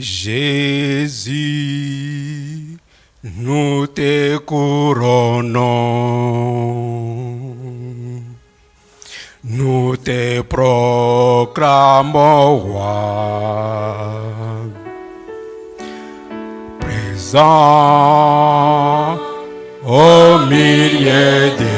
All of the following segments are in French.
Jésus, nous te couronnons. Nous te proclamons. Présent au milieu de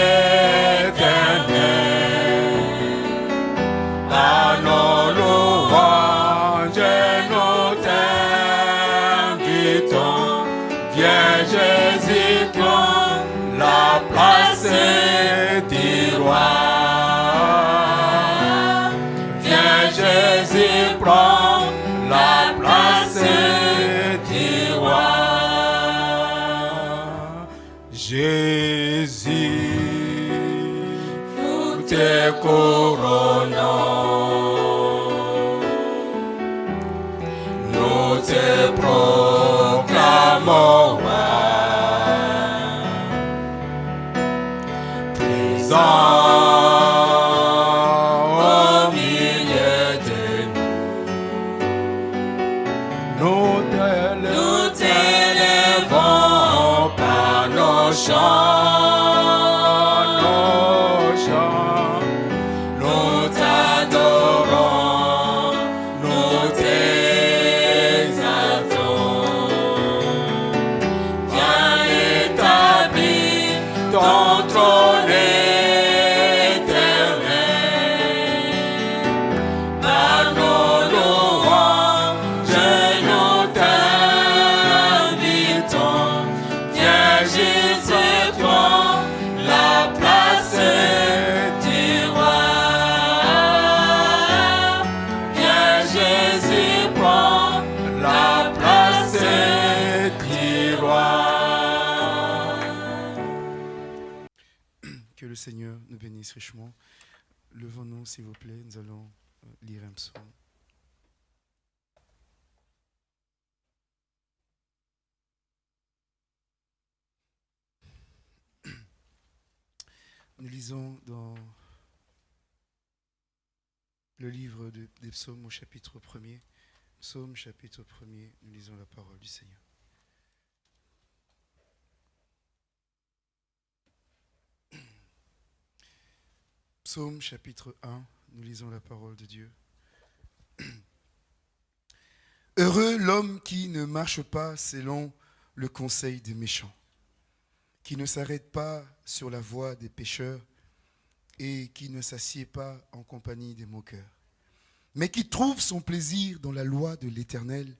Nous te proclamons. Présent au milieu de nous. Nous t'élevons, nous par nos chants, bénisse richement. Levons-nous, s'il vous plaît. Nous allons euh, lire un psaume. Nous lisons dans le livre de- des psaumes au chapitre 1er. Psaume chapitre 1er, nous lisons la parole du Seigneur. Psaume chapitre 1, nous lisons la parole de Dieu. Heureux l'homme qui ne marche pas selon le conseil des méchants, qui ne s'arrête pas sur la voie des pécheurs et qui ne s'assied pas en compagnie des moqueurs, mais qui trouve son plaisir dans la loi de l'Éternel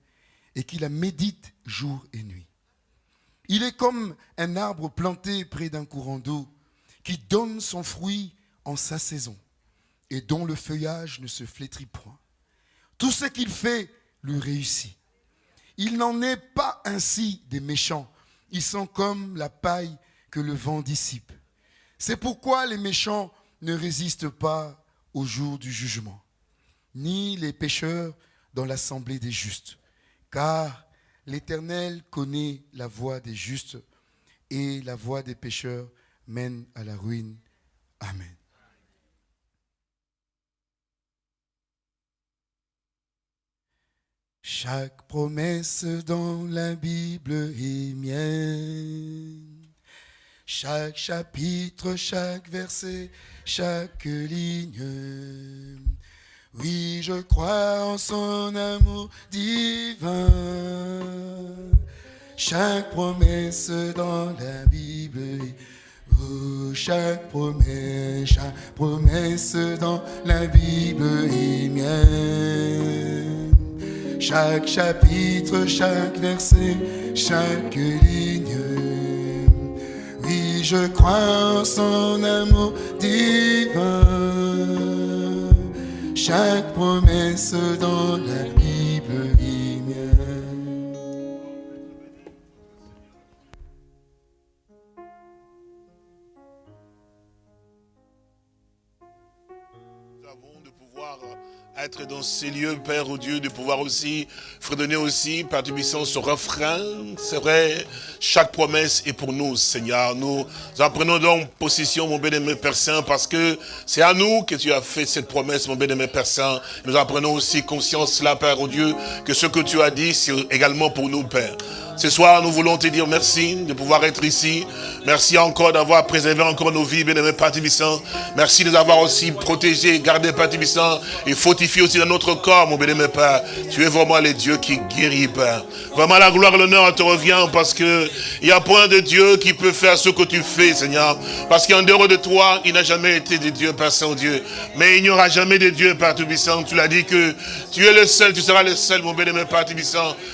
et qui la médite jour et nuit. Il est comme un arbre planté près d'un courant d'eau qui donne son fruit en sa saison et dont le feuillage ne se flétrit point. Tout ce qu'il fait lui réussit. Il n'en est pas ainsi des méchants. Ils sont comme la paille que le vent dissipe. C'est pourquoi les méchants ne résistent pas au jour du jugement, ni les pécheurs dans l'assemblée des justes. Car l'Éternel connaît la voie des justes et la voie des pécheurs mène à la ruine. Amen. Chaque promesse dans la Bible est mienne. Chaque chapitre, chaque verset, chaque ligne. Oui, je crois en son amour divin. Chaque promesse dans la Bible est Oh, chaque promesse, chaque promesse dans la Bible est mienne. Chaque chapitre, chaque verset, chaque ligne. Oui, je crois en son amour divin. Chaque promesse dans la d'être dans ces lieux, Père au Dieu, de pouvoir aussi fredonner aussi, Père du ce refrain. C'est vrai, chaque promesse est pour nous, Seigneur. Nous apprenons donc possession, mon bien-aimé Père Saint, parce que c'est à nous que tu as fait cette promesse, mon bien-aimé Père Saint. Nous apprenons aussi conscience là, Père au Dieu, que ce que tu as dit, c'est également pour nous, Père. Ce soir, nous voulons te dire merci de pouvoir être ici. Merci encore d'avoir préservé encore nos vies, bien-aimé Père Merci de nous avoir aussi protégés, gardés, Père et fortifié aussi dans notre corps, mon bien-aimé Père. Tu es vraiment le Dieu qui guérit, Père. Vraiment, la gloire et l'honneur te revient parce que il n'y a point de Dieu qui peut faire ce que tu fais, Seigneur. Parce qu'en dehors de toi, il n'a jamais été de Dieu, Père Saint-Dieu. Mais il n'y aura jamais de Dieu, Père Tubissant. Tu l'as dit que tu es le seul, tu seras le seul, mon bien-aimé Père.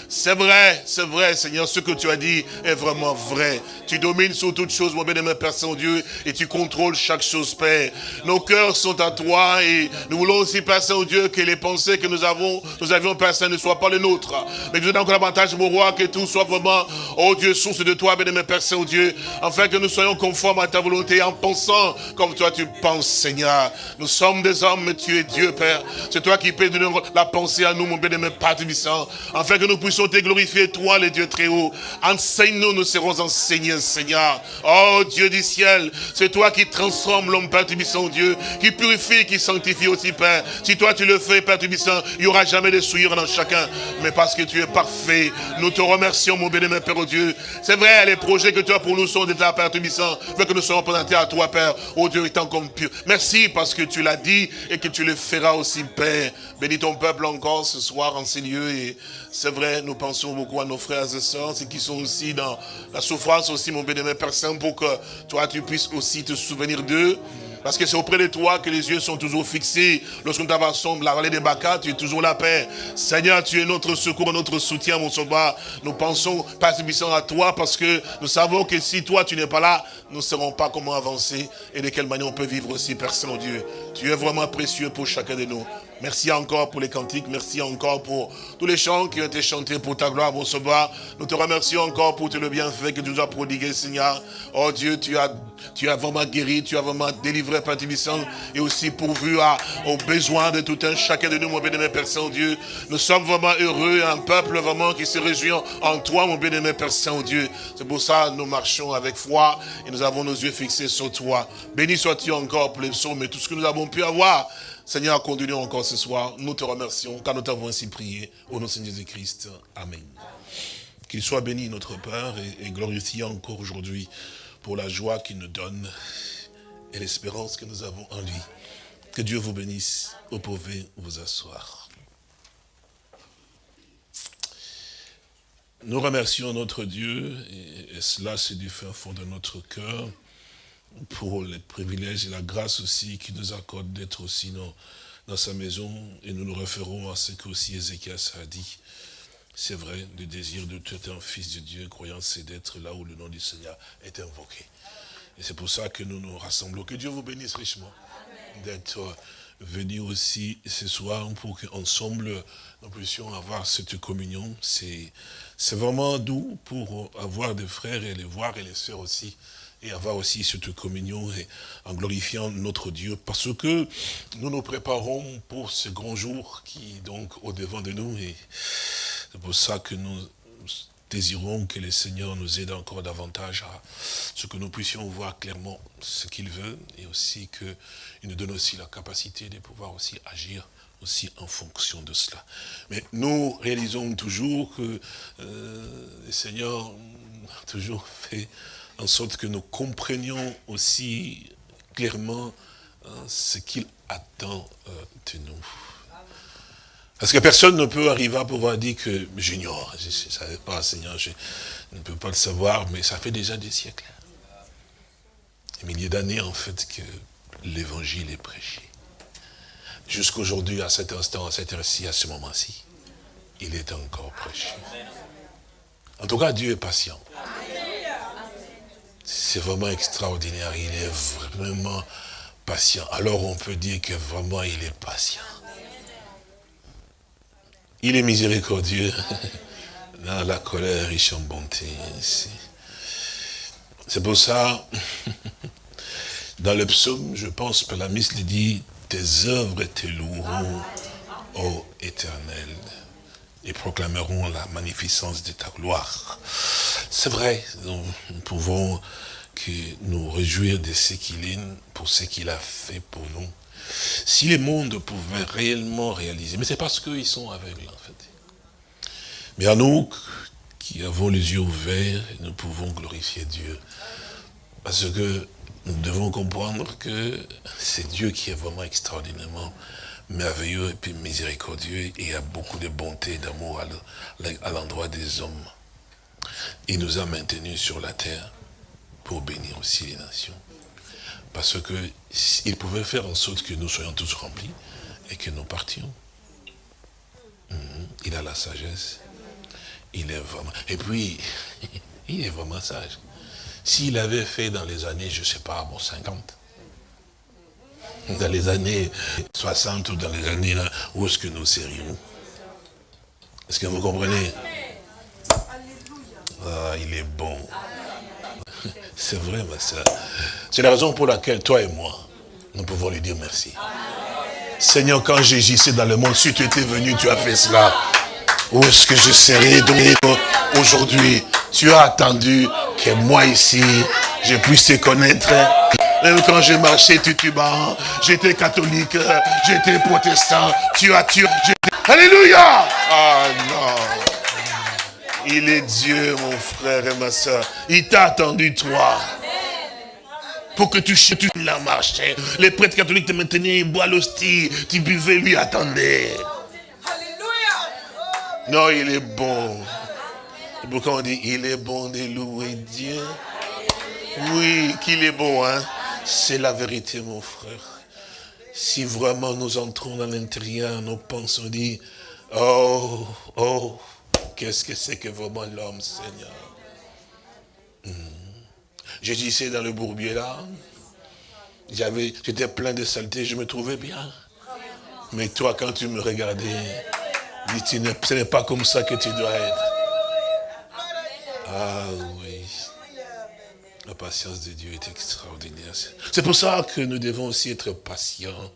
C'est vrai, c'est vrai, ce que tu as dit est vraiment vrai. Tu domines sur toutes choses, mon bien-aimé Père Saint-Dieu, et tu contrôles chaque chose, Père. Nos cœurs sont à toi et nous voulons aussi, Père Saint-Dieu, que les pensées que nous avons, nous avions, Père Saint, ne soient pas les nôtres. Mais nous encore davantage, mon roi, que tout soit vraiment, oh Dieu, source de toi, bien-aimé Père Saint-Dieu, afin que nous soyons conformes à ta volonté en pensant comme toi tu penses, Seigneur. Nous sommes des hommes, mais tu es Dieu, Père. C'est toi qui peux donner la pensée à nous, mon bien-aimé Père Tubissant, afin que nous puissions te glorifier, toi, les dieux hauts. Enseigne-nous, nous serons enseignés, Seigneur. Oh Dieu du ciel, c'est toi qui transformes l'homme, Père Tubissant, Dieu, qui purifie, qui sanctifie aussi, Père. Si toi tu le fais, Père Tubissant, il n'y aura jamais de souillure dans chacun. Mais parce que tu es parfait, nous te remercions, mon bien-aimé Père, oh Dieu. C'est vrai, les projets que tu as pour nous sont d'état, Père Tubissant, mais que nous soyons présentés à toi, Père, oh Dieu, étant comme pur. Merci parce que tu l'as dit et que tu le feras aussi, Père. Bénis ton peuple encore ce soir en ces lieux et c'est vrai, nous pensons beaucoup à nos frères et sœurs, ceux qui sont aussi dans la souffrance aussi, mon bénémoine Père Saint, pour que toi, tu puisses aussi te souvenir d'eux. Parce que c'est auprès de toi que les yeux sont toujours fixés. Lorsqu'on t'avançons la vallée des Bacas, tu es toujours la paix. Seigneur, tu es notre secours, notre soutien, mon sauveur. Nous pensons, Père à toi, parce que nous savons que si toi, tu n'es pas là, nous ne saurons pas comment avancer et de quelle manière on peut vivre aussi, Père Saint-Dieu. Tu es vraiment précieux pour chacun de nous. Merci encore pour les cantiques, merci encore pour tous les chants qui ont été chantés pour ta gloire, mon sauveur. Nous te remercions encore pour tout le bienfait que tu nous as prodigué, Seigneur. Oh Dieu, tu as, tu as vraiment guéri, tu as vraiment délivré, Père Tibissant, et aussi pourvu à, aux besoins de tout un chacun de nous, mon bien-aimé Père Saint-Dieu. Nous sommes vraiment heureux, un peuple vraiment qui se réjouit en toi, mon bien-aimé Père Saint-Dieu. C'est pour ça que nous marchons avec foi et nous avons nos yeux fixés sur toi. Béni sois-tu encore pour les psaumes et tout ce que nous avons pu avoir. Seigneur, conduis-nous encore ce soir. Nous te remercions car nous t'avons ainsi prié. Au nom de Seigneur Jésus-Christ. Amen. Qu'il soit béni notre Père et, glorifié encore aujourd'hui pour la joie qu'il nous donne et l'espérance que nous avons en lui. Que Dieu vous bénisse. Vous pouvez vous asseoir. Nous remercions notre Dieu, et, cela c'est du fin fond de notre cœur, pour les privilèges et la grâce aussi qui nous accorde d'être aussi dans, dans, sa maison. Et nous nous référons à ce que aussi Ézéchias a dit. C'est vrai, le désir de tout un fils de Dieu, croyant, c'est d'être là où le nom du Seigneur est invoqué. Et c'est pour ça que nous nous rassemblons. Que Dieu vous bénisse richement d'être venus aussi ce soir pour qu'ensemble nous puissions avoir cette communion. C'est vraiment doux pour avoir des frères et les voir et les sœurs aussi et avoir aussi cette communion et en glorifiant notre Dieu. Parce que nous nous préparons pour ce grand jour qui est donc au devant de nous. Et c'est pour ça que nous désirons que le Seigneur nous aide encore davantage à ce que nous puissions voir clairement ce qu'il veut. Et aussi qu'il nous donne aussi la capacité de pouvoir aussi agir aussi en fonction de cela. Mais nous réalisons toujours que euh, le Seigneur a toujours fait en sorte que nous comprenions aussi clairement hein, ce qu'il attend euh, de nous. Parce que personne ne peut arriver à pouvoir dire que j'ignore, je ne savais pas, Seigneur, je ne peux pas le savoir, mais ça fait déjà des siècles. Des milliers d'années, en fait, que l'évangile est prêché. Jusqu'aujourd'hui, à cet instant, à cette heure-ci, à ce moment-ci, il est encore prêché. En tout cas, Dieu est patient. C'est vraiment extraordinaire. Il est vraiment patient. Alors on peut dire que vraiment il est patient. Il est miséricordieux. Dans la colère, riche en bonté. C'est pour ça, dans le psaume, je pense que la miss dit, tes œuvres te loueront, ô éternel, et proclamerons la magnificence de ta gloire. C'est vrai, nous, pouvons que nous réjouir de ce qu'il est, pour ce qu'il a fait pour nous. Si les mondes pouvaient réellement réaliser, mais c'est parce qu'ils sont aveugles en fait. Mais à nous qui avons les yeux ouverts, nous pouvons glorifier Dieu. Parce que nous devons comprendre que c'est Dieu qui est vraiment extraordinairement merveilleux et puis miséricordieux et a beaucoup de bonté et d'amour à l'endroit des hommes. Il nous a maintenus sur la terre pour bénir aussi les nations. Parce que il pouvait faire en sorte que nous soyons tous remplis et que nous partions. Mhm. Il a la sagesse. Il est vraiment... Et puis, il est vraiment sage. S'il avait fait dans les années, je ne sais pas, bon, 50, dans les années 60 ou dans les années là, où est-ce que nous serions? Est-ce que vous comprenez? Ah, il est bon. C'est vrai, ma soeur. C'est la raison pour laquelle toi et moi, nous pouvons lui dire merci. Seigneur, quand j'agissais dans le monde, si tu étais venu, tu as fait cela. Où est-ce que je serais aujourd'hui? Tu as attendu que moi ici, je puisse te connaître. Même quand j'ai marché Tutuba, j'étais catholique, j'étais protestant, tu as tué. Alléluia Ah non il est Dieu, mon frère et ma soeur. Il t'a attendu, toi. Pour que tu tu la marche. Les prêtres catholiques te maintenaient, ils boivent l'hostie. Tu buvais, lui attendait. Non, il est bon. Pourquoi on dit, il est bon de louer Dieu? Oui, qu'il est bon, hein C'est la vérité, mon frère. Si vraiment nous entrons dans l'intérieur, nous pensons, dit, oh, oh, Qu'est-ce que c'est que vraiment l'homme, Seigneur? Je disais dans le bourbier là, j'étais plein de saleté, je me trouvais bien. Mais toi, quand tu me regardais, dis, ce n'est pas comme ça que tu dois être. Ah oui. La patience de Dieu est extraordinaire. C'est pour ça que nous devons aussi être patients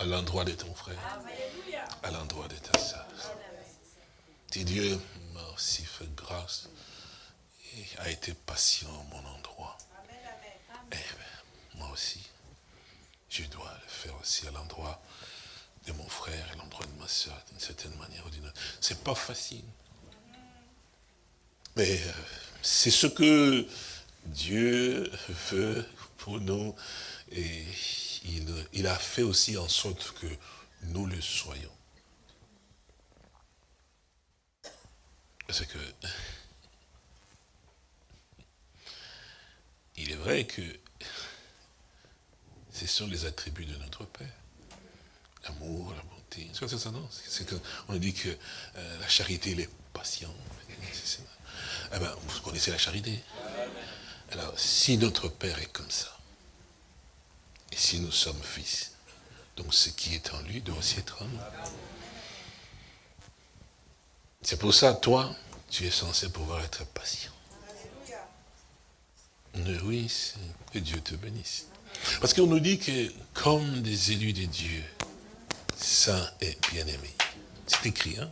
à l'endroit de ton frère, à l'endroit de ta Dieu m'a aussi fait grâce et a été patient à mon endroit. Eh bien, moi aussi, je dois le faire aussi à l'endroit de mon frère et l'endroit de ma soeur, d'une certaine manière ou d'une autre. C'est pas facile. Mais euh, c'est ce que Dieu veut pour nous. Et il, il a fait aussi en sorte que nous le soyons. Parce que il est vrai que ce sont les attributs de notre Père. L'amour, la bonté. C'est ça, non? On dit que euh, la charité, elle est patiente. Eh ben, vous connaissez la charité. Alors, si notre Père est comme ça, et si nous sommes fils, donc ce qui est en lui doit aussi être en nous. C'est pour ça, toi, tu es censé pouvoir être patient. Oui, que Dieu te bénisse. Parce qu'on nous dit que comme des élus de Dieu, saints et bien-aimés. C'est écrit, hein?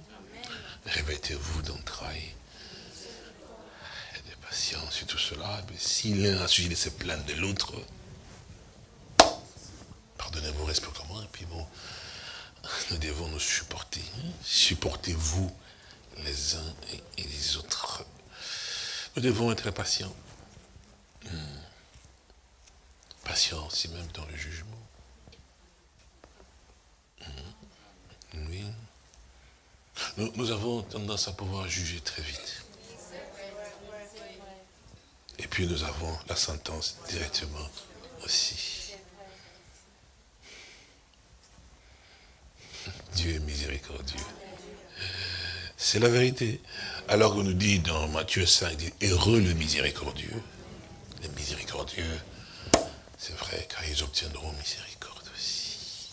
Revêtez-vous d'entrailles et de patience et tout cela. Si l'un a suivi de se plaindre de l'autre, pardonnez-vous réciproquement, et puis bon, nous devons nous supporter. Hein? Supportez-vous les uns et les autres. Nous devons être patients. Hmm. Patients aussi même dans le jugement. Hmm. Nous, nous, avons tendance à pouvoir juger très vite. Et puis nous avons la sentence directement aussi. Dieu est miséricordieux. C'est la vérité. Alors qu'on nous dit dans Matthieu 5, dit, heureux le miséricordieux. Les miséricordieux, c'est vrai, car ils obtiendront miséricorde aussi.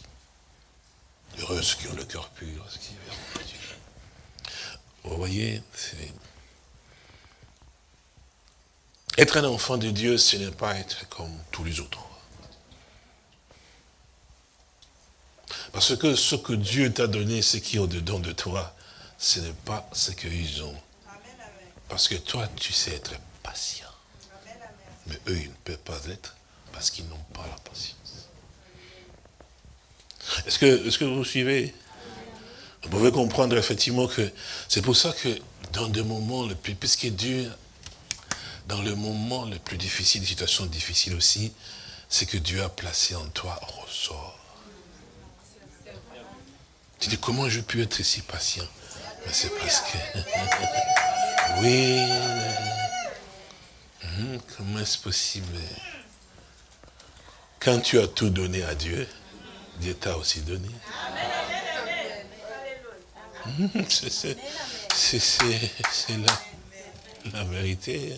Heureux ceux qui ont le cœur pur, ceux qui verront Dieu. Vous voyez, être un enfant de Dieu, ce n'est pas être comme tous les autres. Parce que ce que Dieu t'a donné, ce qui est au-dedans de toi, ce n'est pas ce qu'ils ont. Parce que toi, tu sais être patient. Mais eux, ils ne peuvent pas être parce qu'ils n'ont pas la patience. Est-ce que, est vous suivez? Vous pouvez comprendre effectivement que c'est pour ça que dans des moments le plus, puisque Dieu, dans le moment le plus difficile, des situations difficiles aussi, c'est que Dieu a placé en toi ressort. Tu dis, comment je peux être si patient? C'est parce oui. Hum, comment est-ce possible? Quand tu as tout donné à Dieu, Dieu t'a aussi donné. Hum, c'est la, vérité.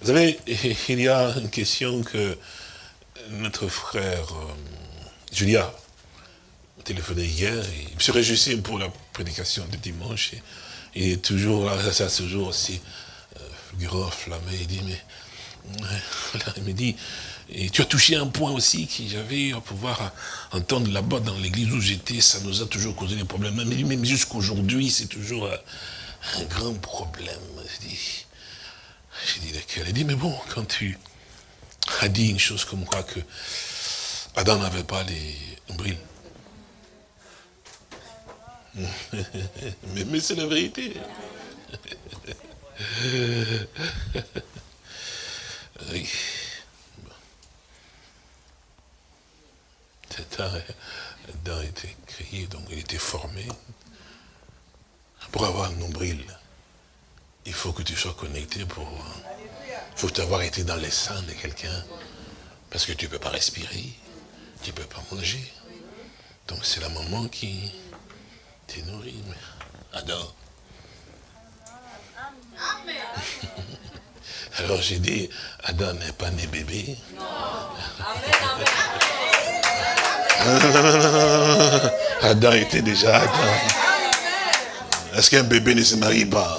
Vous savez, il y a une question que notre frère euh, Julia téléphoné hier, il se réjouissait pour la prédication de dimanche. il est toujours là, ça toujours aussi euh, grand, flammé, il dit, mais il me dit, et tu as touché un point aussi que j'avais à pouvoir entendre là-bas dans l'église où j'étais, ça nous a toujours causé des problèmes. Mais même jusqu'aujourd'hui, c'est toujours un, grand problème. Je dis, j'ai dit Il dit, mais bon, quand tu as dit une chose comme quoi que Adam n'avait pas les nombrils. mais, mais c'est la vérité. oui. Adam était créé, donc il était formé. Pour avoir un nombril, il faut que tu sois connecté pour... Il faut avoir été dans les seins de quelqu'un. Parce que tu ne peux pas respirer, tu ne peux pas manger. Donc c'est la maman qui te nourrit. Adam. Alors j'ai dit, Adam n'est pas né bébé. Adam était déjà Adam. Est-ce qu'un bébé ne se marie pas?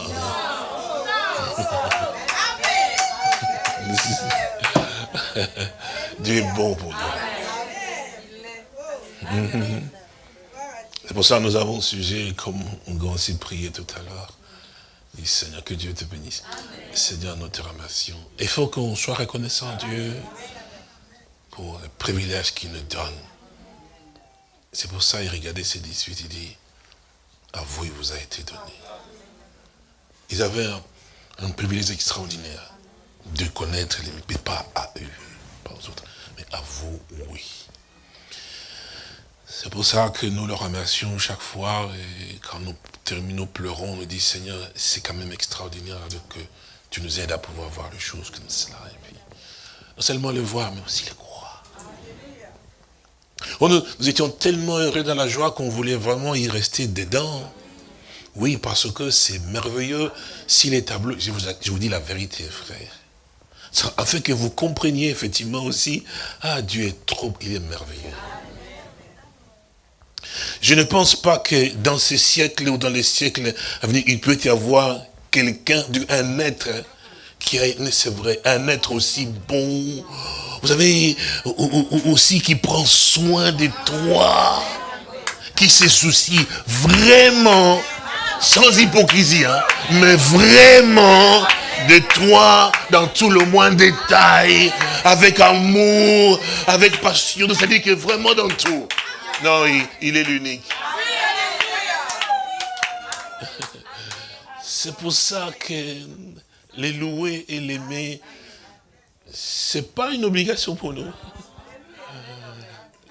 Dieu est bon pour toi. C'est pour ça que nous avons sujet, comme on a aussi prié tout à l'heure. Dis Seigneur, que Dieu te bénisse. Seigneur, notre remercions. Il faut qu'on soit reconnaissant à Dieu pour le privilège qu'il nous donne. C'est pour ça, il regardait ses 18, il dit, à vous, il vous a été donné. Ils avaient un, un privilège extraordinaire de connaître les mais pas à eux, pas aux autres, mais à vous, oui. C'est pour ça que nous le remercions chaque fois, et quand nous terminons, pleurons, on nous dit, Seigneur, c'est quand même extraordinaire que tu nous aides à pouvoir voir les choses comme cela. Et puis, non seulement le voir, mais aussi le croire. Oh, nous, nous étions tellement heureux dans la joie qu'on voulait vraiment y rester dedans. Oui, parce que c'est merveilleux. Si les tableaux, je vous, je vous dis la vérité, frère afin que vous compreniez effectivement aussi, ah Dieu est trop, il est merveilleux. Je ne pense pas que dans ces siècles ou dans les siècles à venir, il peut y avoir quelqu'un, un être qui est, c'est vrai, un être aussi bon, vous savez, aussi qui prend soin de toi, qui se soucie vraiment, sans hypocrisie, hein, mais vraiment de toi dans tout le moins détail, avec amour, avec passion. C'est-à-dire que vraiment dans tout. Non, il, est l'unique. C'est pour ça que les louer et l'aimer, c'est pas une obligation pour nous.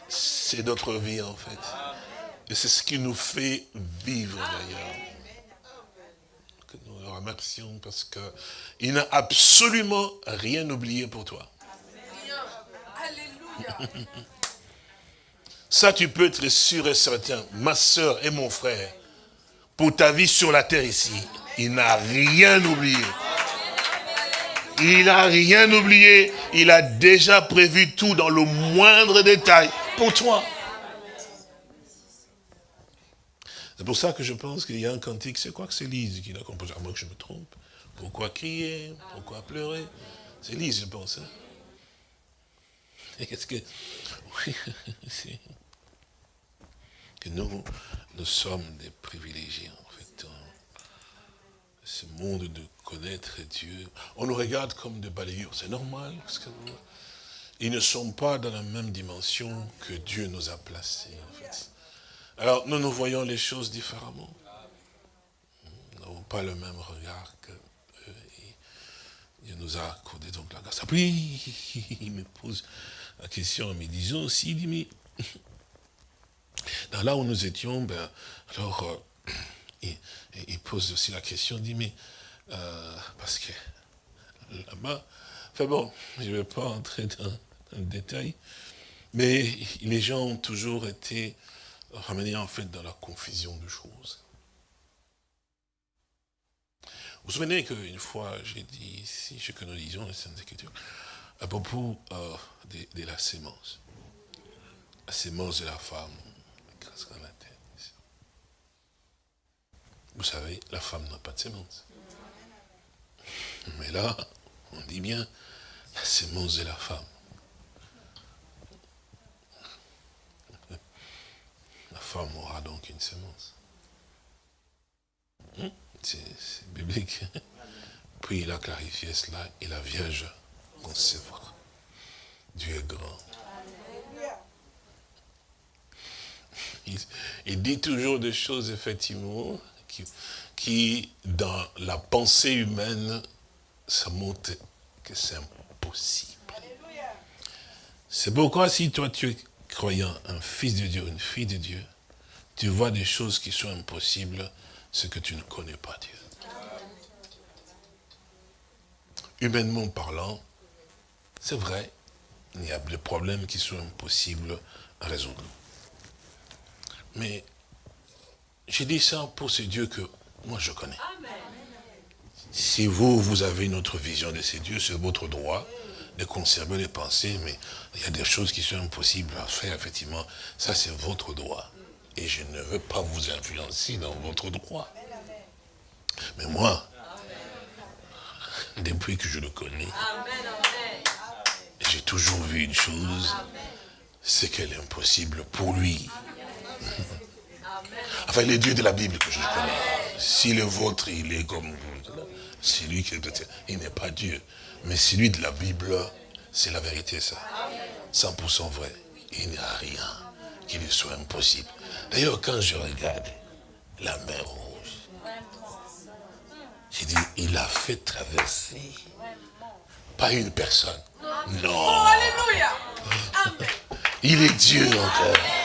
C'est notre vie en fait. Et c'est ce qui nous fait vivre d'ailleurs remercions parce qu'il n'a absolument rien oublié pour toi. Ça, tu peux être sûr et certain, ma soeur et mon frère, pour ta vie sur la terre ici, il n'a rien oublié. Il n'a rien oublié. Il a déjà prévu tout dans le moindre détail pour toi. C'est pour ça que je pense qu'il y a un cantique, c'est quoi que c'est Lise qui l'a composé, à moins que je me trompe. Pourquoi crier? Pourquoi pleurer? C'est Lise, je pense. Hein. Qu'est-ce que... Oui, nous, nous sommes des privilégiés, en fait. Ce monde de connaître Dieu. On nous regarde comme des balayures, c'est normal. Parce que ils ne sont pas dans la même dimension que Dieu nous a placés, en fait. Alors, nous nous voyons les choses différemment. Nous n'avons pas le même regard que. Dieu nous a accordé donc la grâce. Puis, il me pose la question me disant aussi, il dit, mais là où nous étions, ben, alors, euh, il, pose aussi la question, il dit, mais, euh, parce que là-bas, enfin bon, je ne vais pas entrer dans, le détail, mais les gens ont toujours été ramenés en fait dans la confusion de choses. Vous vous souvenez qu'une fois, j'ai dit ici, ce que nous disons, les Saintes Écritures, à propos euh, de, de, la sémence. La sémence de la femme, Vous savez, la femme n'a pas de sémence. Mais là, on dit bien, la sémence de la femme. La femme aura donc une sémence. Hmm? C'est biblique. Puis il a clarifié cela et la Vierge concevra. Dieu est grand. Il, dit toujours des choses, effectivement, qui, qui, dans la pensée humaine, ça montre que c'est impossible. C'est pourquoi si toi tu es croyant, un fils de Dieu, une fille de Dieu, tu vois des choses qui sont impossibles, ce que tu ne connais pas Dieu. Humainement parlant, c'est vrai, il y a des problèmes qui sont impossibles à résoudre. Mais j'ai dit ça pour ce Dieu que moi je connais. Si vous, vous avez une autre vision de ces dieux, c'est votre droit de conserver les pensées, mais il y a des choses qui sont impossibles à faire, effectivement. Ça, c'est votre droit. Et je ne veux pas vous influencer dans votre droit. Mais moi, depuis que je le connais, j'ai toujours vu une chose, c'est qu'elle est impossible pour lui. Enfin, les dieux de la Bible que je connais. Si le vôtre, il est comme c'est lui qui est Il n'est pas Dieu. Mais celui de la Bible, c'est la vérité, ça. 100% vrai. Il n'y a rien qui lui soit impossible. D'ailleurs, quand je regarde la mer rouge, j'ai dit, il a fait traverser pas une personne. Non. Il est Dieu encore.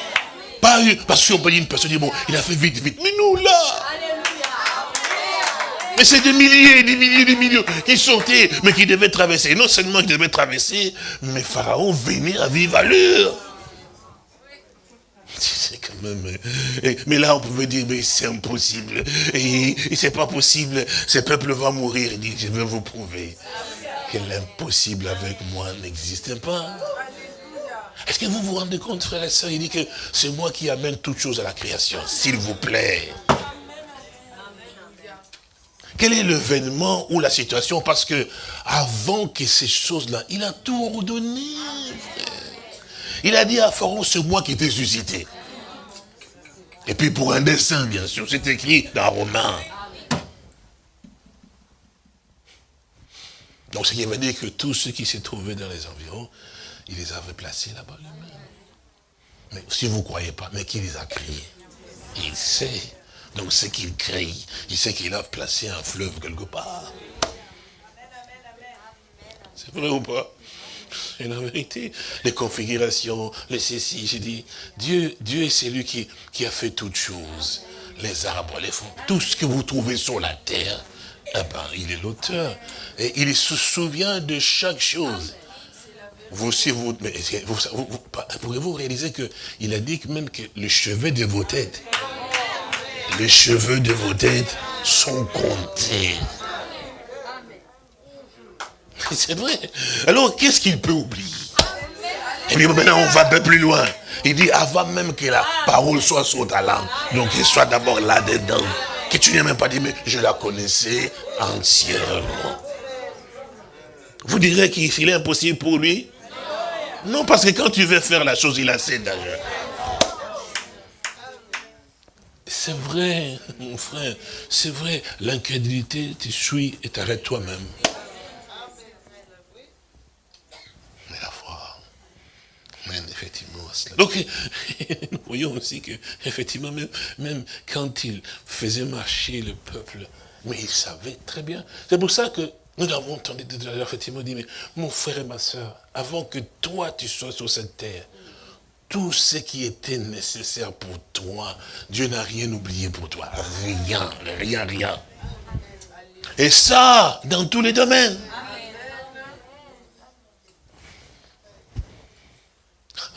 Pas parce qu'on peut dire une personne, bon, il a fait vite, vite. Mais nous, là. Mais c'est des milliers, des milliers, des millions qui sortaient, mais qui devaient traverser. Non seulement qui devaient traverser, mais Pharaon venait à vivre à l'heure. C'est quand même... Mais là, on pouvait dire, mais c'est impossible. Et, c'est pas possible. Ce peuple va mourir. Il dit, je vais vous prouver que l'impossible avec moi n'existe pas. Est-ce que vous vous rendez compte, frère et soeur Il dit que c'est moi qui amène toutes choses à la création. S'il vous plaît. Quel est l'événement ou la situation? Parce que avant que ces choses-là, il a tout ordonné. Il a dit à Pharaon, c'est moi qui t'ai suscité. Et puis pour un dessin, bien sûr, c'est écrit dans Romain. Donc ce qui veut dire que tous ceux qui s'est trouvaient dans les environs, il les avait placés là-bas Mais si vous ne croyez pas, mais qui les a créés? Il sait. Donc ce qu'il crée, il sait qu'il a placé un fleuve quelque part. C'est vrai ou pas? C'est la vérité. Les configurations, les ceci, j'ai dit, Dieu, Dieu est celui qui, qui a fait toutes choses. Les arbres, les fonds, tout ce que vous trouvez sur la terre, eh ben, il est l'auteur. Et il se souvient de chaque chose. Vous aussi, vous, vous, vous, vous pourrez-vous réaliser qu'il a dit que même que le chevet de vos têtes, les cheveux de vos têtes sont comptés. C'est vrai. Alors, qu'est-ce qu'il peut oublier? Et puis maintenant, on va un peu plus loin. Il dit, avant même que la parole soit sur ta langue, donc qu'il soit d'abord là-dedans, que tu n'aies même pas dit, mais je la connaissais entièrement. Vous direz qu'il est impossible pour lui Non, parce que quand tu veux faire la chose, il a assez d'âge. C'est vrai, mon frère, c'est vrai. L'incrédulité t'essuie et t'arrête toi-même. Mais la foi mène effectivement à cela. Donc, nous voyons aussi que, effectivement, même, même quand il faisait marcher le peuple, mais il savait très bien. C'est pour ça que nous avons entendu effectivement dit, mais mon frère et ma soeur, avant que toi tu sois sur cette terre, tout ce qui était nécessaire pour toi, Dieu n'a rien oublié pour toi. Rien, rien, rien. Et ça, dans tous les domaines.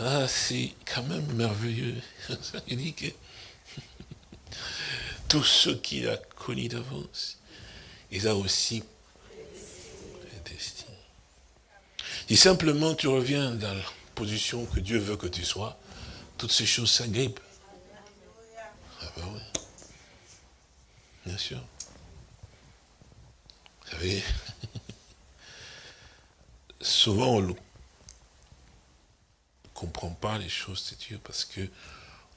Ah, c'est quand même merveilleux. Il dit que tout ce qu'il a connu d'avance, il a aussi Si simplement tu reviens dans la position que Dieu veut que tu sois, toutes ces choses s'agrippent. Ah ben oui. Bien sûr. Vous savez, souvent on ne comprend pas les choses de Dieu parce que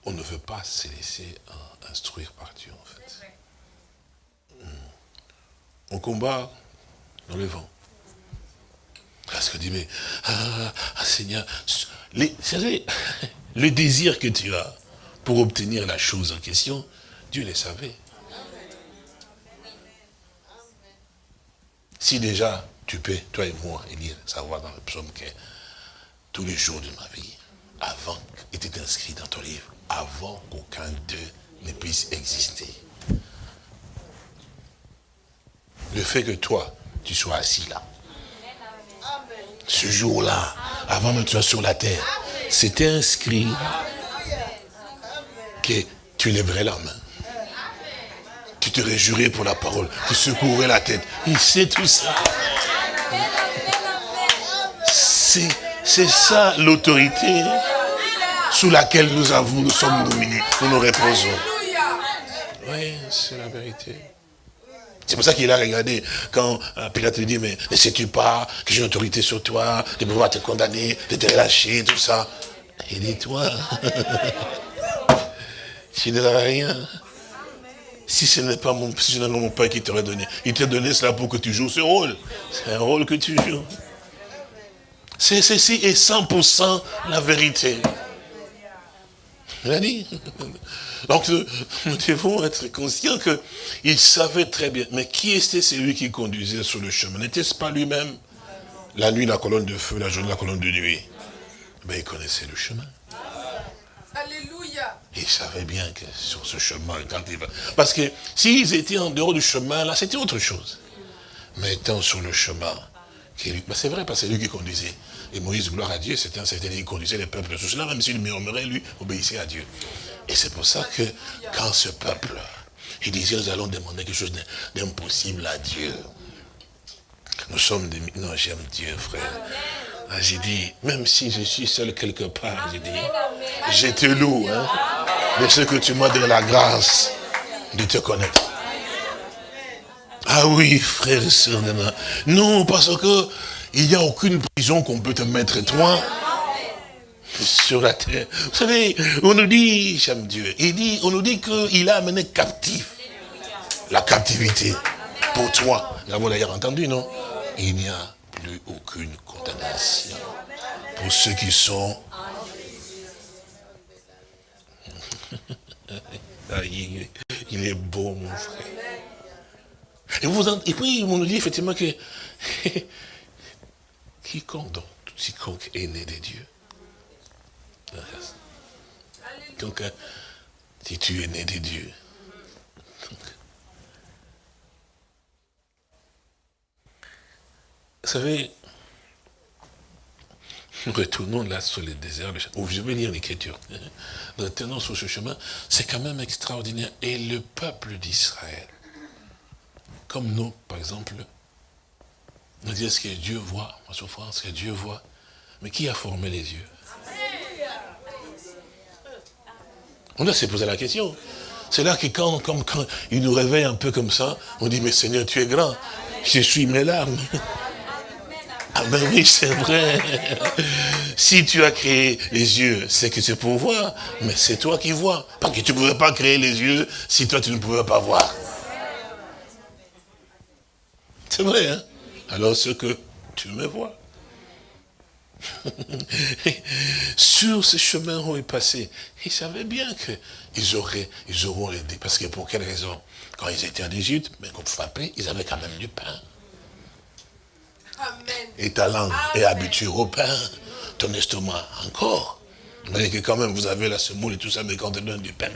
on ne veut pas se laisser instruire par Dieu en fait. Hmm. On combat dans le vent. Parce que dit, mais, ah, ah Seigneur, les, le désir que tu as pour obtenir la chose en question, Dieu le savait. Si déjà tu peux, toi et moi, lire, savoir dans le psaume que tous les jours de ma vie, avant, était inscrit dans ton livre, avant qu'aucun d'eux ne puisse exister. Le fait que toi, tu sois assis là, ce jour-là, avant que tu sois sur la terre, c'était inscrit que tu lèverais la main. Tu te réjouirais pour la parole. Tu secouerais la tête. Il sait tout ça. C'est ça l'autorité sous laquelle nous avons, nous sommes dominés, nous nous reposons. Oui, c'est la vérité. C'est pour ça qu'il a regardé quand euh, Pilate lui dit, mais ne sais-tu pas que j'ai une autorité sur toi, de pouvoir te condamner, de te relâcher, tout ça? Il dit, toi, tu n'as rien. Si ce n'est pas mon, si père qui t'aurait donné, il t'a donné cela pour que tu joues ce rôle. C'est un rôle que tu joues. C'est ceci est 100% la vérité. Il a dit. Donc nous devons être conscients qu'il savait très bien. Mais qui était celui qui conduisait sur le chemin? N'était-ce pas lui-même? La nuit, la colonne de feu, la journée, la colonne de nuit. Mais il connaissait le chemin. Alléluia. Il savait bien que sur ce chemin, quand il va... Parce que s'ils étaient en dehors du chemin, là, c'était autre chose. Mais étant sur le chemin, ben, c'est vrai, parce que c'est lui qui conduisait. Et Moïse, gloire à Dieu, c'était un certain qui conduisait les peuples. Sous cela, même s'il murmurait, lui, obéissait à Dieu. Et c'est pour ça que quand ce peuple, il disait, nous allons demander quelque chose d'impossible à Dieu. Nous sommes des... Non, j'aime Dieu, frère. Ah, j'ai dit, même si je suis seul quelque part, j'ai dit, je te loue, hein, de ce que tu m'as donné la grâce de te connaître. Ah oui, frère et soeur, non, parce que il n'y a aucune prison qu'on peut te mettre, toi, sur la terre. Vous savez, on nous dit, j'aime Dieu, il dit, on nous dit qu'il a amené captif la captivité pour toi. Nous avons d'ailleurs entendu, non? Il n'y a plus aucune condamnation pour ceux qui sont... Ah, il est beau, mon frère. Et, puis, on nous dit effectivement que quiconque, donc, quiconque est né de Dieu, donc, euh, si tu es né de Dieu, vous savez, retournons là sur le désert, je vais lire l'écriture. Retournons sur ce chemin, c'est quand même extraordinaire. Et le peuple d'Israël, comme nous, par exemple, nous disons ce que Dieu voit, ma souffrance, ce que Dieu voit. Mais qui a formé les yeux? On doit se poser la question. C'est là que quand, quand il nous réveille un peu comme ça, on dit, mais Seigneur, tu es grand. Je suis mes larmes. Ah ben oui, c'est vrai. Si tu as créé les yeux, c'est que c'est pour voir, mais c'est toi qui vois. Parce que tu ne pouvais pas créer les yeux si toi tu ne pouvais pas voir. C'est vrai, hein? Alors ce que tu me vois. Sur ce chemin où ils passaient, ils savaient bien qu'ils auraient, ils auront aidé. Parce que pour quelle raison? Quand ils étaient en Égypte, mais qu'on frappait, ils avaient quand même du pain. Et ta langue est habituée au pain, ton estomac encore. Mais que quand même, vous avez la semoule et tout ça, mais quand on donne du pain,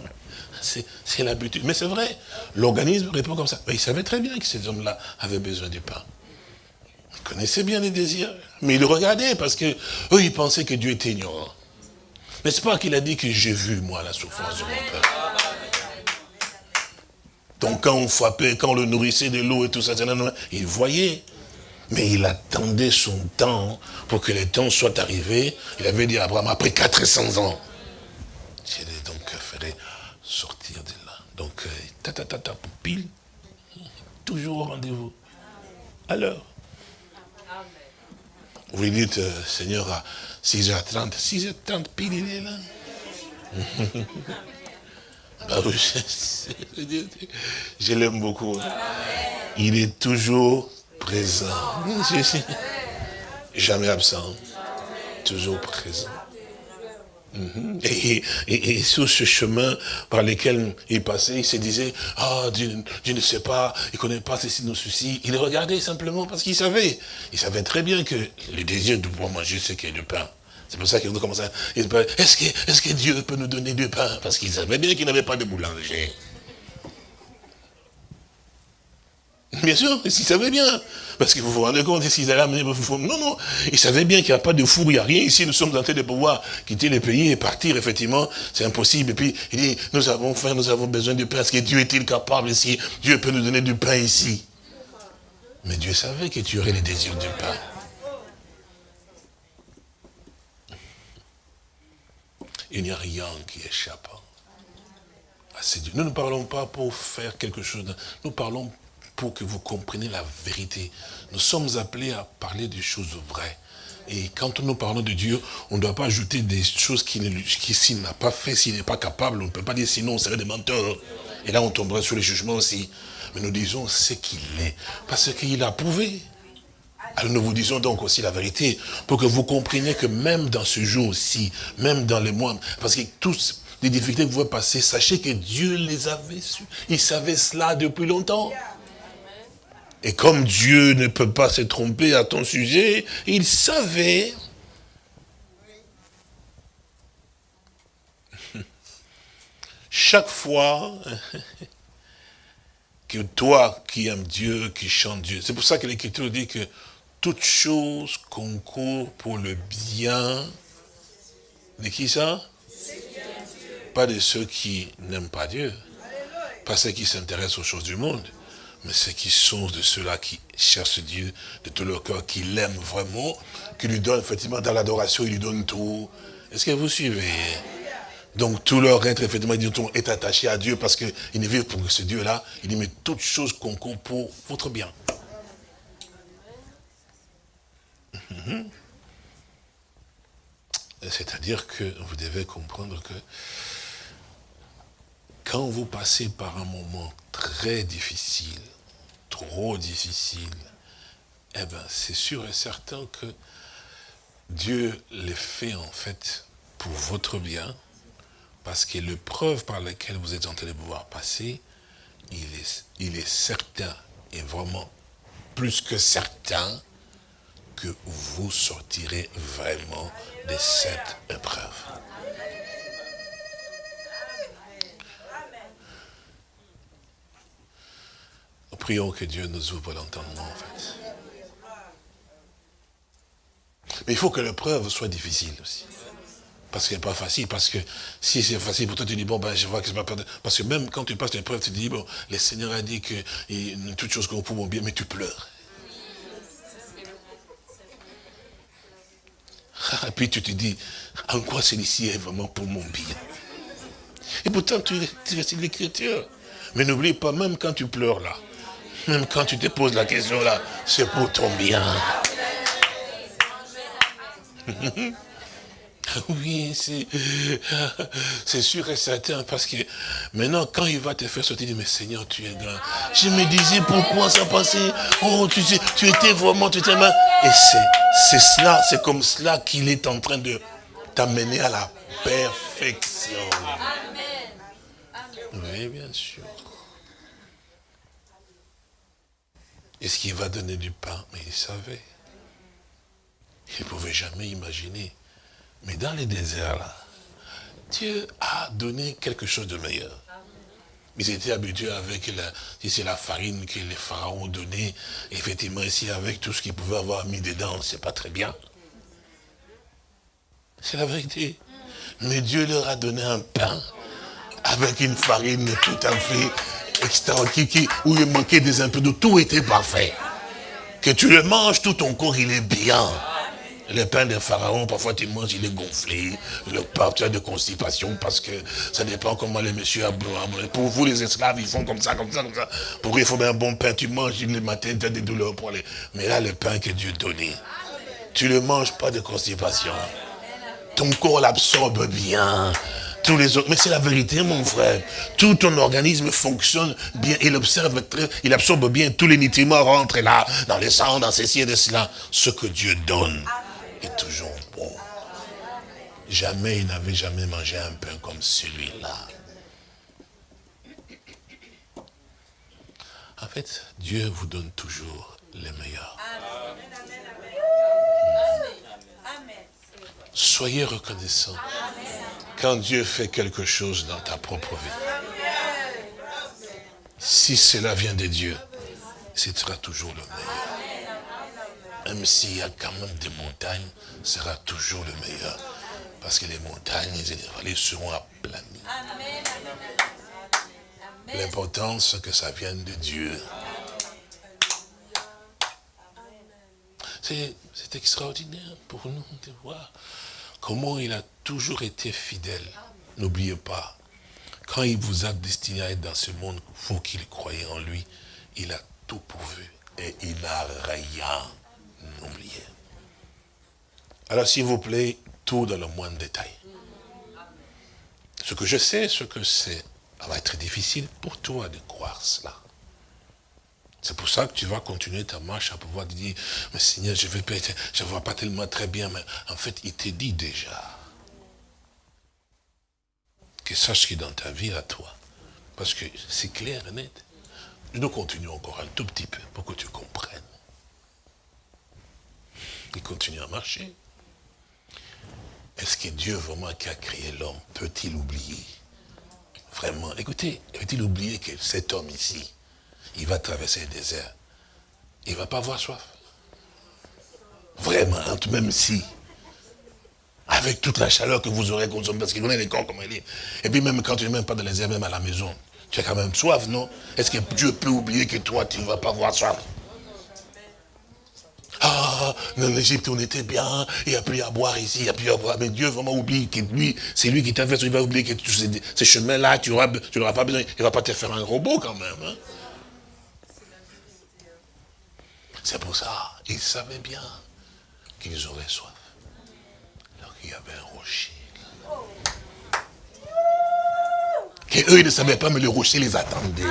c'est l'habitude. Mais c'est vrai, l'organisme répond comme ça. Mais ils savaient très bien que ces hommes-là avaient besoin du pain. Ils connaissaient bien les désirs, mais ils le regardaient parce que eux, ils pensaient que Dieu était ignorant. N'est-ce pas qu'il a dit que j'ai vu, moi, la souffrance de mon père Donc quand on frappait, quand on le nourrissait de l'eau et tout ça, il voyait. Mais il attendait son temps pour que le temps soit arrivé. Il avait dit à Abraham, après 400 ans, j'ai donc ferai sortir de là. Donc, euh, ta ta ta ta, pile, toujours au rendez-vous. Alors, vous lui dites, euh, Seigneur, à 6h30, 6h30, pile, il est là. bah je l'aime beaucoup. Il est toujours présent. Jamais absent. Toujours présent. Mhm. et, sur ce chemin par lequel il passait, il se disait, ah, Dieu, ne sait pas, il ne connaît pas ceci, nos soucis. Il regardait simplement parce qu'il savait. Il savait très bien que le désir de pouvoir manger, y a du pain. C'est pour ça qu'il commençait à... Est-ce que, est que Dieu peut nous donner du pain? Parce qu'il savait bien qu'il n'avait pas de boulanger. Bien sûr, ils savaient bien. Parce que vous vous rendez compte, s'ils allaient amener Non, non, ils savaient bien qu'il n'y a pas de four, il n'y a rien ici. Nous sommes en train de pouvoir quitter le pays et partir, effectivement. C'est impossible. Et puis, il dit, nous avons faim, nous avons besoin de pain. Est-ce que Dieu est-il capable ici? Dieu peut nous donner du pain ici. Mais Dieu savait que tu aurais les désirs du pain. Il n'y a rien qui échappe à ces dieux. Nous ne parlons pas pour faire quelque chose. Nous parlons pour que vous compreniez la vérité. Nous sommes appelés à parler des choses vraies. Et quand nous parlons de Dieu, on ne doit pas ajouter des choses qu'il qui, n'a pas fait, s'il n'est pas capable, on ne peut pas dire sinon on serait des menteurs. Et là on tomberait sur les jugements aussi. Mais nous disons ce qu'il est, parce qu'il a prouvé. Alors nous vous disons donc aussi la vérité, pour que vous compreniez que même dans ce jour aussi, même dans les mois, parce que tous les difficultés que vous passez, sachez que Dieu les avait su. Il savait cela depuis longtemps. Et comme Dieu ne peut pas se tromper à ton sujet, il savait. Chaque fois que toi qui aimes Dieu, qui chante Dieu, c'est pour ça que l'Écriture dit que toute chose concourt pour le bien de qui ça? Pas de ceux qui n'aiment pas Dieu, pas ceux qui s'intéressent aux choses du monde mais ceux qui sont de ceux-là qui cherchent Dieu de tout leur cœur, qui l'aiment vraiment, qui lui donnent effectivement dans l'adoration, ils lui donnent tout. Est-ce que vous suivez? Donc tout leur être effectivement est attaché à Dieu parce qu'ils ne vivent pour ce Dieu-là. Il dit, mais toutes choses concourent pour votre bien. Mhm. C'est-à-dire que vous devez comprendre que quand vous passez par un moment très difficile, trop difficile, eh bien, c'est sûr et certain que Dieu les fait en fait pour votre bien, parce que l'épreuve par laquelle vous êtes en train de pouvoir passer, il est, il est certain, et vraiment plus que certain, que vous sortirez vraiment de cette épreuve. Prions que Dieu nous ouvre l'entendement, en fait. Mais il faut que l'épreuve soit difficile aussi. Parce qu'elle n'est pas facile, parce que si c'est facile pour toi, tu dis, bon, ben, je vois que c'est pas perdre. Parce que même quand tu passes une épreuve, tu dis, bon, le Seigneur a dit que toutes choses qu'on pour bien, mais tu pleures. Et puis tu te dis, en quoi celui-ci est vraiment pour mon bien? Et pourtant, tu, tu restes l'écriture. Mais n'oublie pas, même quand tu pleures là, même quand tu te poses la question là, c'est pour ton bien. Oui, c'est sûr et certain, parce que maintenant, quand il va te faire sortir, il dit, mais Seigneur, tu es grand. Je me disais, pourquoi ça passait? Oh, tu sais, tu étais vraiment, tu étais mal. Et c'est cela, c'est comme cela qu'il est en train de t'amener à la perfection. Oui, bien sûr. Est-ce qu'il va donner du pain Mais il savait. Il ne pouvait jamais imaginer mais dans les déserts, là, Dieu a donné quelque chose de meilleur. Ils étaient habitués avec la, farine que les pharaons donnaient. Effectivement, ici, avec tout ce qu'ils pouvaient avoir mis dedans, c'est pas très bien. C'est la vérité. Mais Dieu leur a donné un pain avec une farine tout à fait extraordinaire, où il manquait des impédaux. Tout était parfait. Que tu le manges, tout ton corps, il est bien. Le pain de Pharaon, parfois tu manges, il est gonflé. Le pain, tu as de constipation parce que ça dépend comment les messieurs Pour vous, les esclaves, ils font comme ça, comme ça, comme ça. Pour eux, il faut un bon pain. Tu manges le matin, tu as des douleurs pour aller. Mais là, le pain que Dieu donnait, tu ne manges pas de constipation. Ton corps l'absorbe bien. Tous les autres. Mais c'est la vérité, mon frère. Tout ton organisme fonctionne bien. Il observe très, il absorbe bien. Tous les nutriments rentrent là, dans les sang, dans ceci et de cela. Ce que Dieu donne est toujours bon. Jamais il n'avait jamais mangé un pain comme celui-là. En fait, Dieu vous donne toujours les meilleurs. Soyez reconnaissants quand Dieu fait quelque chose dans ta propre vie. Si cela vient de Dieu, ce sera toujours le meilleur même s'il y a quand même des montagnes, sera toujours le meilleur. Parce que les montagnes et les vallées seront aplanies. L'important, c'est que ça vienne de Dieu. C'est extraordinaire pour nous de voir comment il a toujours été fidèle. N'oubliez pas, quand il vous a destiné à être dans ce monde, vous qui croyez en lui, il a tout pourvu et il n'a rien oublié. Alors s'il vous plaît, tout dans le moindre détail. Ce que je sais, ce que c'est, va être difficile pour toi de croire cela. C'est pour ça que tu vas continuer ta marche à pouvoir te dire, mais Seigneur, je ne je vois pas tellement très bien, mais en fait, il te dit déjà. Que sache qui est dans ta vie à toi. Parce que c'est clair et net. Nous continuons encore un tout petit peu pour que tu comprennes. Il continue à marcher. Est-ce que Dieu vraiment qui a créé l'homme peut-il oublier? Vraiment, écoutez, peut-il oublier que cet homme ici, il va traverser le désert, il ne va pas avoir soif Vraiment, même si, avec toute la chaleur que vous aurez consommée, parce qu'il connaît les corps comme il est, et puis même quand tu n'es même pas dans les désert, même à la maison, tu as quand même soif, non? Est-ce que Dieu peut oublier que toi, tu ne vas pas avoir soif? Ah, en Égypte, on était bien, il n'y a plus à boire ici, il n'y a plus à boire. Mais Dieu vraiment oublie que lui, c'est lui qui t'a fait, il va oublier que tous ces, chemins-là, tu n'auras pas besoin, il ne va pas te faire un robot quand même. Hein? C'est pour ça, ils savaient bien qu'ils auraient soif. Alors qu'il y avait un rocher. Que eux, ils ne savaient pas, mais le rocher les attendait.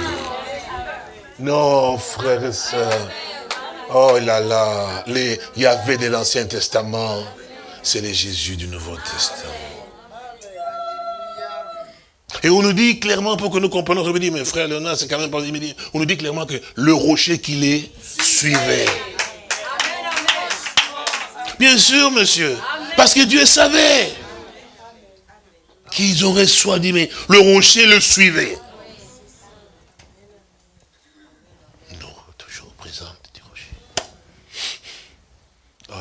Non, frères et sœurs. Oh là là, les Yahvé de l'Ancien Testament, c'est les Jésus du Nouveau Testament. Et on nous dit clairement, pour que nous comprenions, je me dis, mes frères Léonard, c'est quand même pas dit, on nous dit clairement que le rocher qui les suivait. Bien sûr, monsieur. Parce que Dieu savait qu'ils auraient soit dit, mais le rocher le suivait.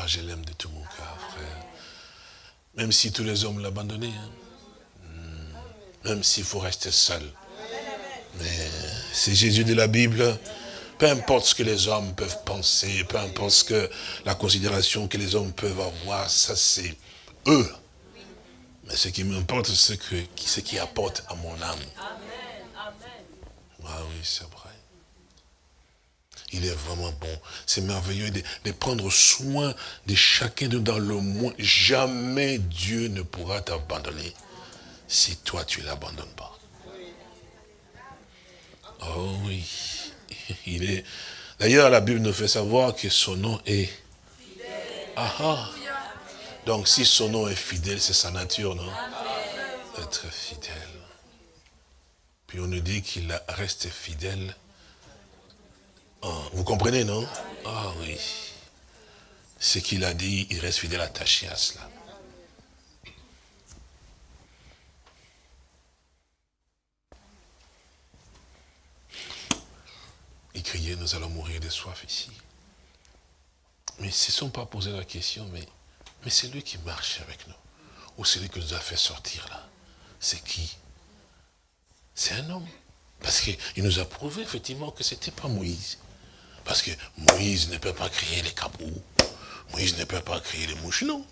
je l'aime de tout mon cœur, frère. Même si tous les hommes l'abandonnaient. Hein. Même s'il faut rester seul. Mais c'est Jésus de la Bible. Peu importe ce que les hommes peuvent penser, peu importe ce que la considération que les hommes peuvent avoir, ça c'est eux. Mais ce qui m'importe, c'est ce qui apporte à mon âme. Ah oui, c'est vrai. Il est vraiment bon. C'est merveilleux de, de prendre soin de chacun de nous dans le monde. Jamais Dieu ne pourra t'abandonner si toi tu ne l'abandonnes pas. Oh oui. Il est. D'ailleurs, la Bible nous fait savoir que son nom est. Ah ah. Donc si son nom est fidèle, c'est sa nature, non? Être fidèle. Puis on nous dit qu'il reste fidèle. Vous comprenez, non? Ah oui. Ce qu'il a dit, il reste fidèle attaché à cela. Il criait, nous allons mourir de soif ici. Mais ils ne se sont pas posé la question, mais, c'est lui qui marche avec nous. Ou c'est lui qui nous a fait sortir là. C'est qui? C'est un homme. Parce qu'il nous a prouvé effectivement que ce n'était pas Moïse. Parce que Moïse ne peut pas créer les cabous. Moïse ne peut pas créer les mouches, non.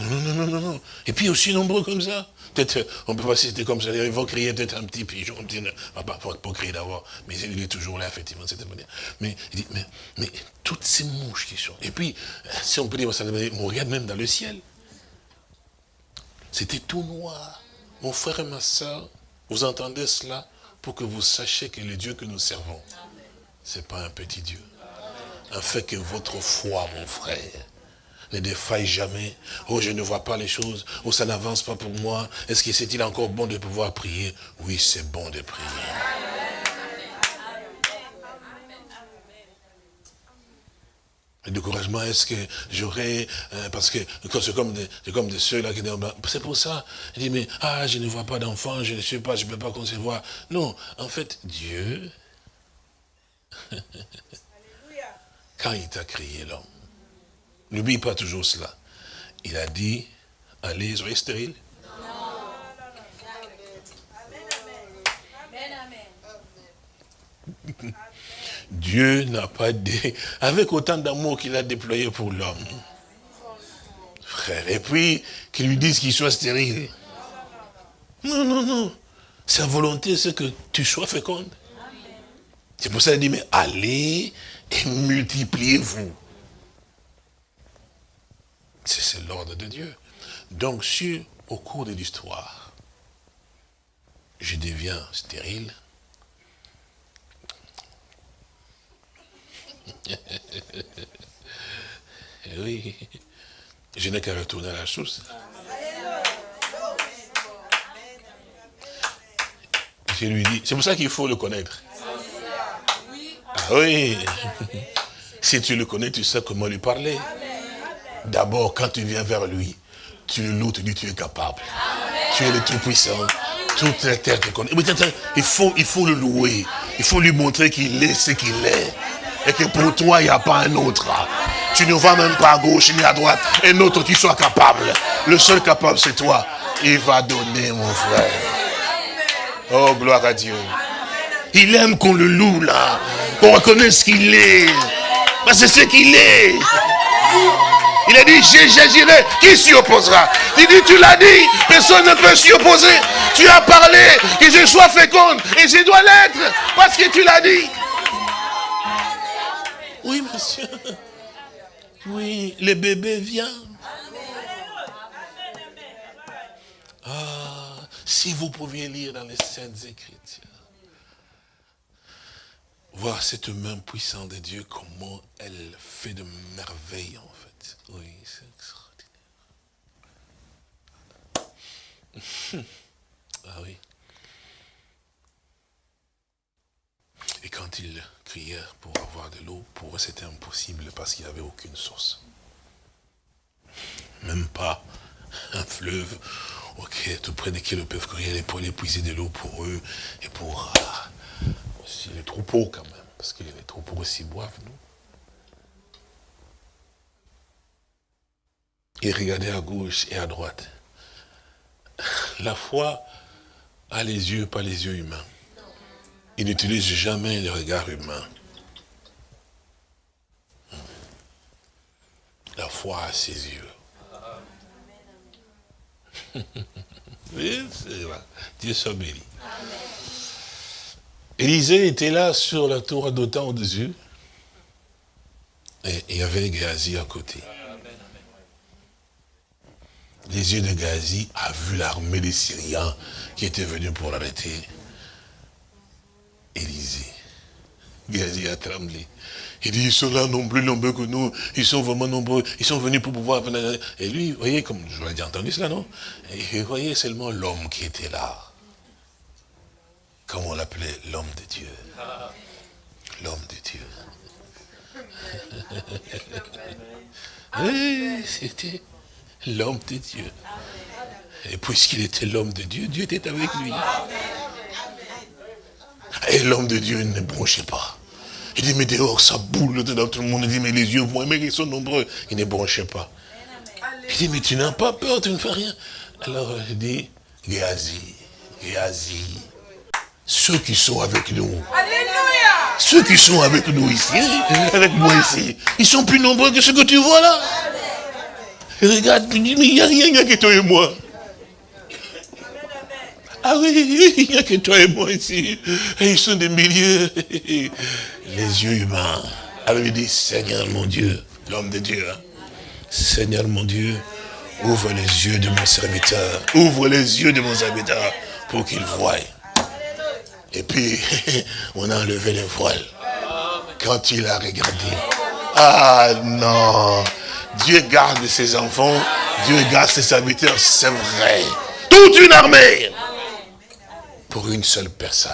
Non, non, non, non, non. Et puis aussi nombreux comme ça. Peut-être, on peut pas citer comme ça, ils vont crier peut-être un petit pigeon, un petit, ah, pas, pas, crier d'abord, mais il est toujours là, effectivement, de cette manière. Mais, il dit, mais, mais, toutes ces mouches qui sont. Et puis, si on peut dire, on regarde même dans le ciel. C'était tout noir. Mon frère et ma soeur, vous entendez cela pour que vous sachiez que le Dieu que nous servons, ce n'est pas un petit Dieu. Afin que votre foi, mon frère, ne défaille jamais. Oh, je ne vois pas les choses. Oh, ça n'avance pas pour moi. Est-ce que c'est-il encore bon de pouvoir prier? Oui, c'est bon de prier. Le découragement, est-ce que j'aurais, euh, parce que c'est comme des, comme ceux-là qui disent, ben, c'est pour ça, il dit, mais, ah, je ne vois pas d'enfant, je ne sais pas, je ne peux pas concevoir. Non, en fait, Dieu, quand il t'a créé l'homme, N'oublie pas toujours cela. Il a dit, allez, soyez stérile. Dieu n'a pas dit, avec autant d'amour qu'il a déployé pour l'homme. Frère, et puis, qu'il lui dise qu'il soit stérile. Non, non, non. Sa volonté, c'est que tu sois féconde. C'est pour ça qu'il dit, mais allez et multipliez-vous. C'est l'ordre de Dieu. Donc, si au cours de l'histoire, je deviens stérile, oui, je n'ai qu'à retourner à la source. Je lui dis, c'est pour ça qu'il faut le connaître. Ah oui. Si tu le connais, tu sais comment lui parler. D'abord, quand tu viens vers lui, tu le loues, tu dis tu es capable. Tu es le Tout-Puissant. Toute la terre te connaît. Il faut, il faut le louer. Il faut lui montrer qu'il est ce qu'il est. Et que pour toi, il n'y a pas un autre. Tu ne vas même pas à gauche ni à droite. Un autre qui soit capable. Le seul capable, c'est toi. Il va donner, mon frère. Oh, gloire à Dieu. Il aime qu'on le loue là. Qu'on reconnaisse qu'il est. c'est ce qu'il est. Il a dit, j'agirai. Qui s'y opposera? Il dit, tu l'as dit, personne ne peut s'y opposer. Tu as parlé que je sois féconde et je dois l'être parce que tu l'as dit. Oui, monsieur. Oui, le bébé vient. Ah, si vous pouviez lire dans les Saintes Écritures, voir cette main puissante de Dieu, comment elle fait de merveilles oui, c'est extraordinaire. ah oui. Et quand ils crièrent pour avoir de l'eau, pour eux c'était impossible parce qu'il n'y avait aucune source. Même pas un fleuve ok, tout près desquels ils peuvent courir pour aller puiser de l'eau pour eux et pour ah, aussi les troupeaux quand même, parce que les troupeaux aussi boivent, nous. Et regardez à gauche et à droite. La foi a les yeux, pas les yeux humains. Il n'utilise jamais le regard humain. La foi a ses yeux. oui, vrai. Dieu soit béni. Élisée était là sur la tour d'Otan au-dessus. Et il y avait Gazi à côté. Les yeux de Gazi a vu l'armée des Syriens qui était venue pour l'arrêter. Élisée. Gazi a tremblé. Il dit, ils sont là non plus nombreux que nous. Ils sont vraiment nombreux. Ils sont venus pour pouvoir... Et lui, vous voyez, comme je l'ai entendu cela, non? Et vous voyez seulement l'homme qui était là. Comme on l'appelait l'homme de Dieu. L'homme de Dieu. C'était l'homme de Dieu. Et puisqu'il était l'homme de Dieu, Dieu était avec lui. Et l'homme de Dieu ne bronchait pas. Il dit, mais dehors, ça boule dedans, tout le monde dit, mais les yeux voient, mais ils sont nombreux. Il ne bronchait pas. Il dit, mais tu n'as pas peur, tu ne fais rien. Alors, il dit, Géasi, Géasi, ceux qui sont avec nous, ceux qui sont avec nous ici, avec moi ici, ils sont plus nombreux que ceux que tu vois là. Regarde, mais il n'y a rien, il n'y a que toi et moi. Ah oui, il n'y a que toi et moi ici. Ils sont des milliers. Les yeux humains. Alors il dit, Seigneur mon Dieu, l'homme de Dieu, hein. Seigneur mon Dieu, ouvre les yeux de mon serviteur. Ouvre les yeux de mon serviteur pour qu'il voie. Et puis, on a enlevé les voiles. Quand il a regardé. Ah non. Dieu garde ses enfants. Dieu garde ses serviteurs. C'est vrai. Toute une armée pour une seule personne.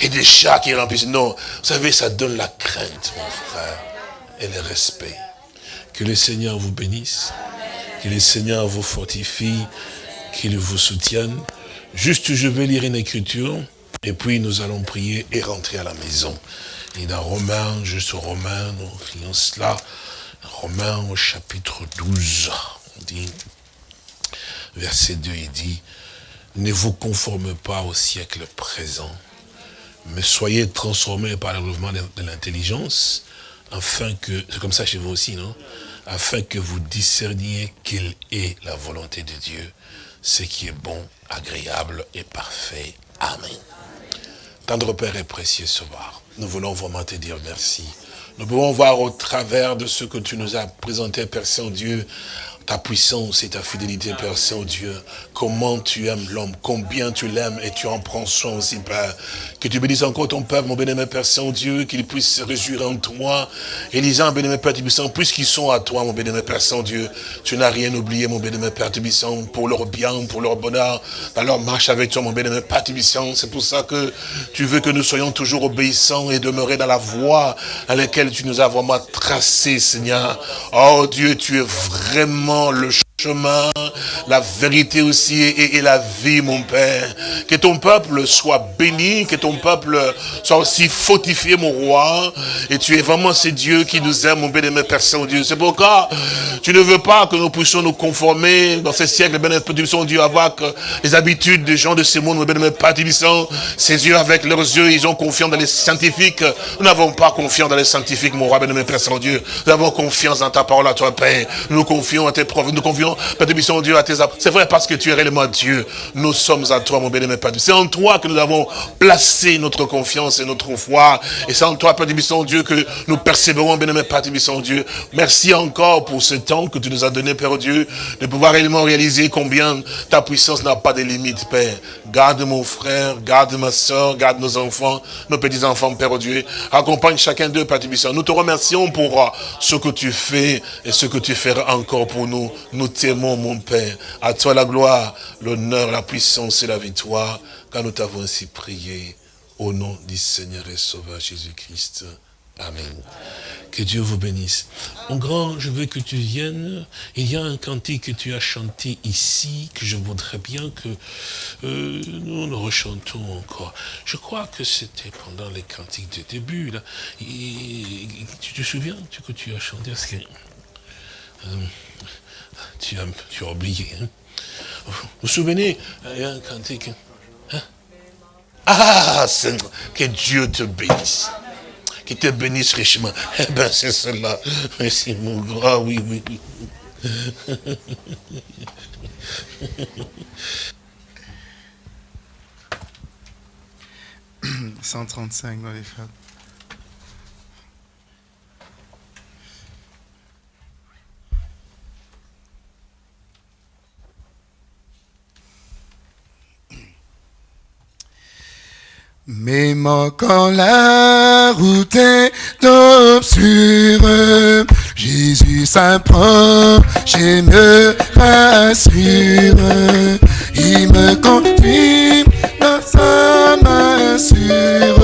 Et des chats qui remplissent. Non, vous savez, ça donne la crainte, mon frère, et le respect. Que le Seigneur vous bénisse, que le Seigneur vous fortifie, qu'il vous soutienne. Juste, je vais lire une écriture, et puis nous allons prier et rentrer à la maison. Et dans Romains, juste Romains, nous lions cela. Romains au chapitre 12, on dit, verset 2, il dit, ne vous conformez pas au siècle présent, mais soyez transformés par le mouvement de l'intelligence, afin que, c'est comme ça chez vous aussi, non? Afin que vous discerniez quelle est la volonté de Dieu, ce qui est bon, agréable et parfait. Amen. Tendre Père et précieux Sauveur, nous voulons vraiment te dire merci. Nous pouvons voir au travers de ce que tu nous as présenté, Père Saint-Dieu, ta puissance et ta fidélité, Père Saint-Dieu. Comment tu aimes l'homme, combien tu l'aimes et tu en prends soin aussi, Père. Que tu bénisses encore ton peuple, mon bénémoine Père Saint-Dieu, qu'il puisse se réjouir en toi. Et disant, bénémoine Père Tubissant, puisqu'ils sont à toi, mon bénémoine Père Saint-Dieu, tu n'as rien oublié, mon bénémoine Père Tubissant, pour leur bien, pour leur bonheur, dans leur marche avec toi, mon bénémoine Père Tubissant. C'est pour ça que tu veux que nous soyons toujours obéissants et demeurer dans la voie à laquelle tu nous as vraiment tracé, Seigneur. Oh Dieu, tu es vraiment le la vérité aussi et, la vie, mon Père. Que ton peuple soit béni, que ton peuple soit aussi fortifié, mon roi. Et tu es vraiment ce Dieu qui nous aime, mon bénémoine Père Saint-Dieu. C'est pourquoi tu ne veux pas que nous puissions nous conformer dans ces siècles, bénémoine Père Dieu, avoir les habitudes des gens de ce monde, mon bénémoine Père Ces yeux avec leurs yeux, ils ont confiance dans les scientifiques. Nous n'avons pas confiance dans les scientifiques, mon roi, bénémoine Père Saint-Dieu. Nous avons confiance dans ta parole à toi, Père. Nous confions à tes profs, nous confions Père de Dieu, à tes C'est vrai parce que tu es réellement Dieu. Nous sommes à toi, mon bénémoine Père. C'est en toi que nous avons placé notre confiance et notre foi. Et c'est en toi, Père de mission, Dieu, que nous persévérons, bénémoine Père de mission, Dieu. Merci encore pour ce temps que tu nous as donné, Père Dieu, de pouvoir réellement réaliser combien ta puissance n'a pas de limites, Père. Garde mon frère, garde ma soeur, garde nos enfants, nos petits-enfants, Père Dieu. Accompagne chacun d'eux, Père de. Nous te remercions pour ce que tu fais et ce que tu feras encore pour nous. Nous t'aimons, mon Père. À toi la gloire, l'honneur, la puissance et la victoire, car nous t'avons ainsi prié. Au nom du Seigneur et Sauveur Jésus-Christ. Amen. Que Dieu vous bénisse. Mon grand, je veux que tu viennes. Il y a un cantique que tu as chanté ici, que je voudrais bien que euh, nous le rechantons encore. Je crois que c'était pendant les cantiques de début. Là. tu te souviens que tu as chanté? Que, euh, tu, as, tu as oublié. Hein? Vous vous souvenez, il y a un cantique. Ah, Seigneur, que Dieu te bénisse qui te bénisse richement. Eh bien, c'est cela. Merci, mon grand, oui, oui, oui. 135 dans les femmes. Moi quand la route est obscure, Jésus s'approche et me rassure. Il me conduit dans sa main sûre,